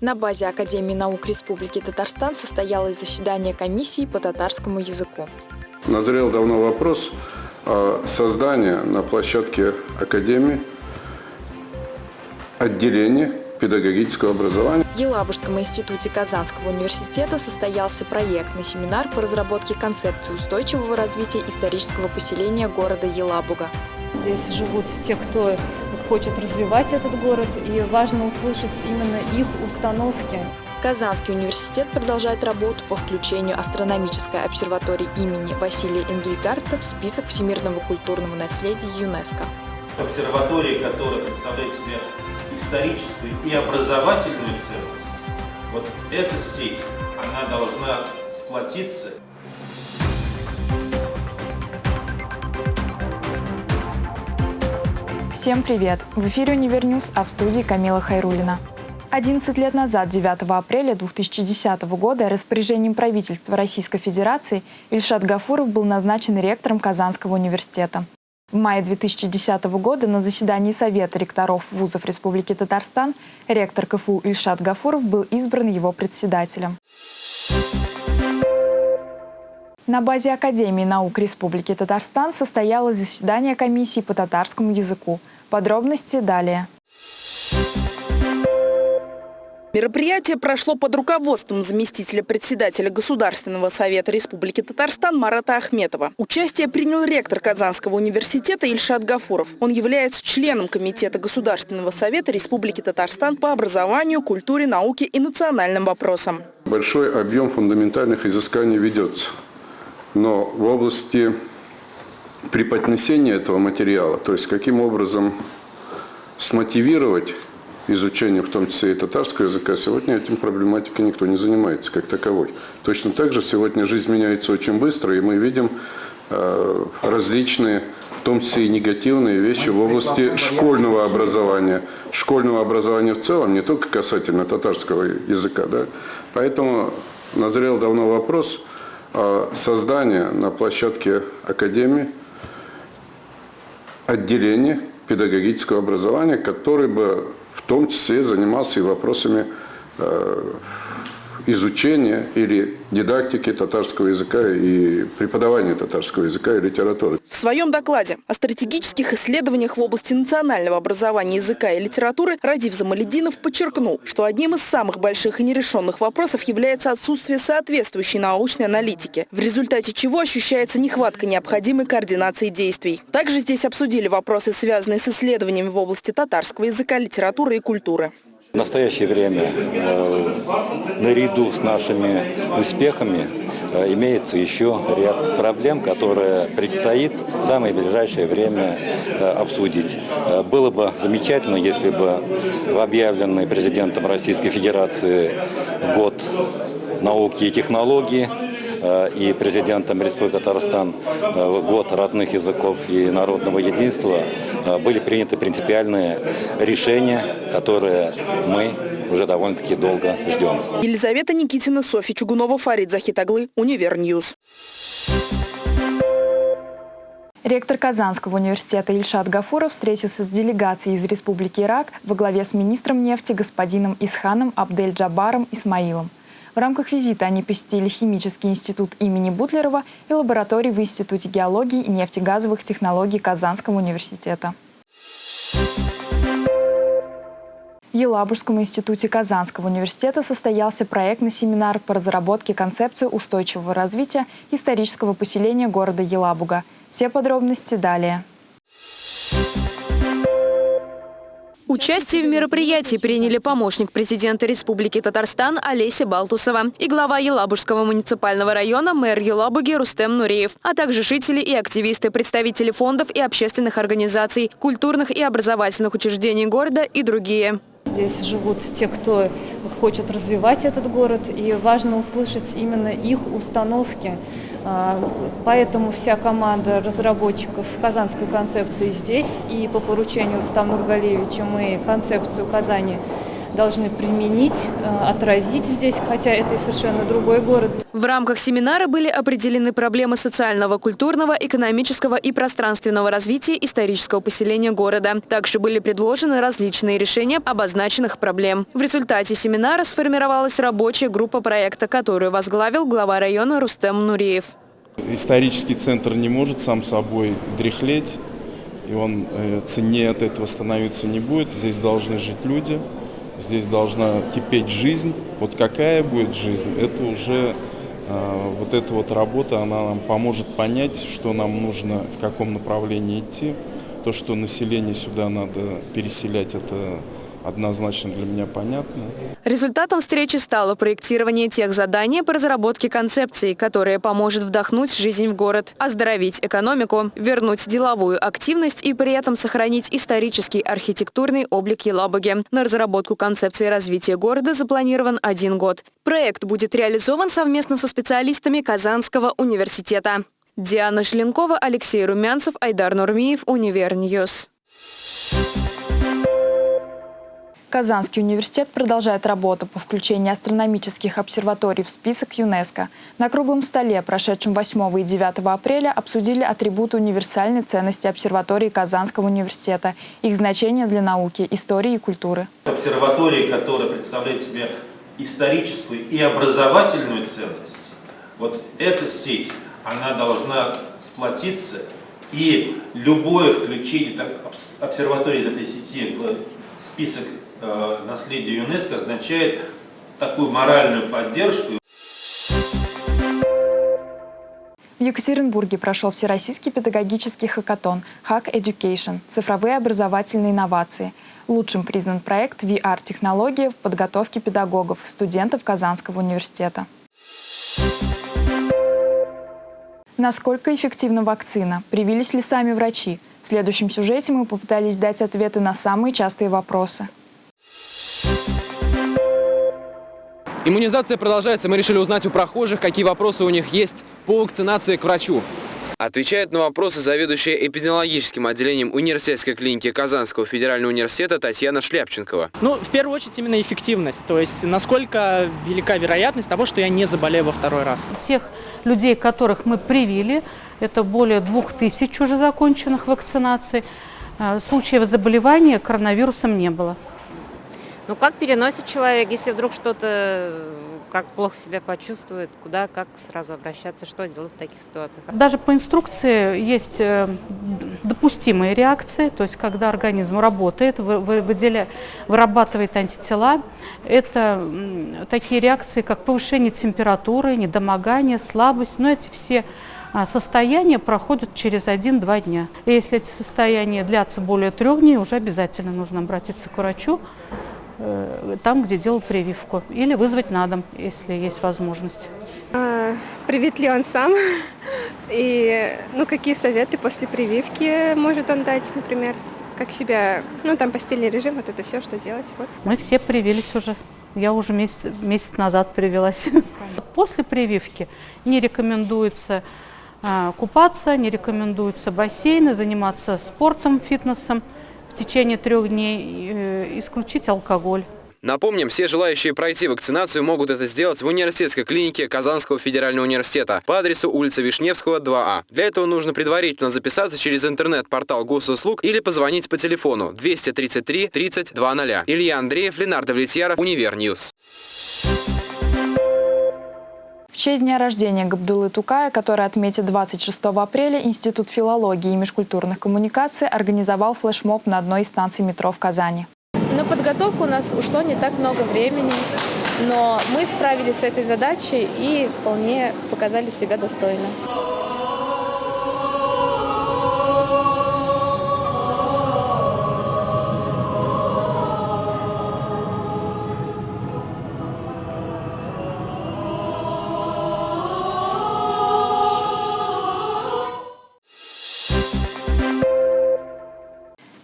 На базе Академии наук Республики Татарстан состоялось заседание комиссии по татарскому языку. Назрел давно вопрос о создании на площадке Академии отделения педагогического образования. В Елабужском институте Казанского университета состоялся проектный семинар по разработке концепции устойчивого развития исторического поселения города Елабуга. Здесь живут те, кто хочет развивать этот город, и важно услышать именно их установки. Казанский университет продолжает работу по включению астрономической обсерватории имени Василия Энгельгарта в список всемирного культурного наследия ЮНЕСКо. Обсерватория, которая представляет себе историческую и образовательную ценность, вот эта сеть, она должна сплотиться Всем привет! В эфире «Универ News», а в студии Камила Хайрулина. 11 лет назад, 9 апреля 2010 года, распоряжением правительства Российской Федерации Ильшат Гафуров был назначен ректором Казанского университета. В мае 2010 года на заседании Совета ректоров вузов Республики Татарстан ректор КФУ Ильшат Гафуров был избран его председателем. На базе Академии наук Республики Татарстан состоялось заседание комиссии по татарскому языку. Подробности далее. Мероприятие прошло под руководством заместителя председателя Государственного совета Республики Татарстан Марата Ахметова. Участие принял ректор Казанского университета Ильшат Гафуров. Он является членом Комитета Государственного совета Республики Татарстан по образованию, культуре, науке и национальным вопросам. Большой объем фундаментальных изысканий ведется. Но в области преподнесения этого материала, то есть каким образом смотивировать изучение, в том числе и татарского языка, сегодня этим проблематикой никто не занимается как таковой. Точно так же сегодня жизнь меняется очень быстро, и мы видим э, различные, в том числе и негативные вещи в области школьного образования. Школьного образования в целом, не только касательно татарского языка. Да? Поэтому назрел давно вопрос – создание на площадке Академии отделения педагогического образования, который бы в том числе занимался и вопросами э, изучения или дидактики татарского языка и преподавания татарского языка и литературы. В своем докладе о стратегических исследованиях в области национального образования языка и литературы Радив Замалединов подчеркнул, что одним из самых больших и нерешенных вопросов является отсутствие соответствующей научной аналитики, в результате чего ощущается нехватка необходимой координации действий. Также здесь обсудили вопросы, связанные с исследованиями в области татарского языка, литературы и культуры. В настоящее время э, наряду с нашими успехами э, имеется еще ряд проблем, которые предстоит в самое ближайшее время э, обсудить. Было бы замечательно, если бы в объявленный президентом Российской Федерации год науки и технологий Э, и президентом Республики Татарстан э, год родных языков и народного единства э, были приняты принципиальные решения, которые мы уже довольно-таки долго ждем. Елизавета Никитина, Софья Чугунова, Фарид Захит аглы, Универ News. Ректор Казанского университета Ильшат Гафуров встретился с делегацией из Республики Ирак во главе с министром нефти господином Исханом Абдель-Джабаром Исмаилом. Рамках визита они посетили химический институт имени Бутлерова и лаборатории в Институте геологии и нефтегазовых технологий Казанского университета. В Елабужском институте Казанского университета состоялся проектный семинар по разработке концепции устойчивого развития исторического поселения города Елабуга. Все подробности далее. Участие в мероприятии приняли помощник президента Республики Татарстан Олеся Балтусова и глава Елабужского муниципального района мэр Елабуги Рустем Нуреев, а также жители и активисты, представители фондов и общественных организаций, культурных и образовательных учреждений города и другие. Здесь живут те, кто хочет развивать этот город, и важно услышать именно их установки. А, поэтому вся команда разработчиков казанской концепции здесь, и по поручению Рустама Нургалевича мы концепцию Казани должны применить, э, отразить здесь, хотя это и совершенно другой город. В рамках семинара были определены проблемы социального, культурного, экономического и пространственного развития исторического поселения города. Также были предложены различные решения обозначенных проблем. В результате семинара сформировалась рабочая группа проекта, которую возглавил глава района Рустем Нуриев. Исторический центр не может сам собой дряхлеть, и он э, ценнее от этого становиться не будет. Здесь должны жить люди, здесь должна кипеть жизнь. Вот какая будет жизнь, это уже э, вот эта вот работа, она нам поможет понять, что нам нужно, в каком направлении идти. То, что население сюда надо переселять, это однозначно для меня понятно. Результатом встречи стало проектирование тех заданий по разработке концепции, которая поможет вдохнуть жизнь в город, оздоровить экономику, вернуть деловую активность и при этом сохранить исторический архитектурный облик Елабуги. На разработку концепции развития города запланирован один год. Проект будет реализован совместно со специалистами Казанского университета. Диана Шленкова, Алексей Румянцев, Айдар Нурмиев, Универ News. Казанский университет продолжает работу по включению астрономических обсерваторий в список ЮНЕСКО. На круглом столе, прошедшем 8 и 9 апреля, обсудили атрибуты универсальной ценности обсерватории Казанского университета, их значение для науки, истории и культуры. Обсерватории, которая представляет себе историческую и образовательную ценность, вот эта сеть, она должна сплотиться, и любое включение обсерватории из этой сети в список Э, наследия ЮНЕСКО означает такую моральную поддержку. В Екатеринбурге прошел Всероссийский педагогический хакатон Hack Education – цифровые образовательные инновации. Лучшим признан проект VR-технологии в подготовке педагогов, студентов Казанского университета. Насколько эффективна вакцина? Привились ли сами врачи? В следующем сюжете мы попытались дать ответы на самые частые вопросы. Иммунизация продолжается. Мы решили узнать у прохожих, какие вопросы у них есть по вакцинации к врачу. Отвечает на вопросы заведующая эпидемиологическим отделением университетской клиники Казанского федерального университета Татьяна Шляпченкова. Ну, в первую очередь, именно эффективность. То есть, насколько велика вероятность того, что я не заболею во второй раз. Тех людей, которых мы привили, это более двух тысяч уже законченных вакцинаций, э, случаев заболевания коронавирусом не было. Ну как переносит человек, если вдруг что-то, как плохо себя почувствует, куда, как сразу обращаться, что делать в таких ситуациях? Даже по инструкции есть э, допустимые реакции, то есть когда организм работает, выделя, вырабатывает антитела, это такие реакции, как повышение температуры, недомогание, слабость, но эти все а, состояния проходят через 1-2 дня. И если эти состояния длятся более трех дней, уже обязательно нужно обратиться к врачу, там, где делал прививку, или вызвать на дом, если есть возможность. А, привит ли он сам? И ну, какие советы после прививки может он дать, например? Как себя, ну там постельный режим, вот это все, что делать? Вот. Мы все привились уже. Я уже месяц, месяц назад привилась. После прививки не рекомендуется а, купаться, не рекомендуется бассейны, заниматься спортом, фитнесом в течение трех дней э, исключить алкоголь. Напомним, все желающие пройти вакцинацию могут это сделать в университетской клинике Казанского федерального университета по адресу улица Вишневского, 2А. Для этого нужно предварительно записаться через интернет-портал госуслуг или позвонить по телефону 233 30 00. Илья Андреев, Ленардо Влетьяров, Универ News. Честь дня рождения Габдуллы Тукая, который отметит 26 апреля, Институт филологии и межкультурных коммуникаций организовал флешмоб на одной из станций метро в Казани. На подготовку у нас ушло не так много времени, но мы справились с этой задачей и вполне показали себя достойно.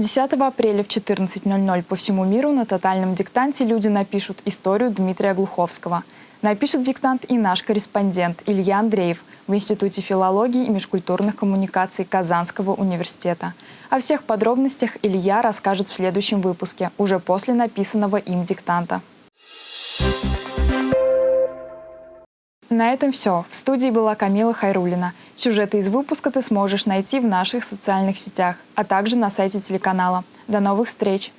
10 апреля в 14.00 по всему миру на тотальном диктанте люди напишут историю Дмитрия Глуховского. Напишет диктант и наш корреспондент Илья Андреев в Институте филологии и межкультурных коммуникаций Казанского университета. О всех подробностях Илья расскажет в следующем выпуске, уже после написанного им диктанта. На этом все. В студии была Камила Хайрулина. Сюжеты из выпуска ты сможешь найти в наших социальных сетях, а также на сайте телеканала. До новых встреч!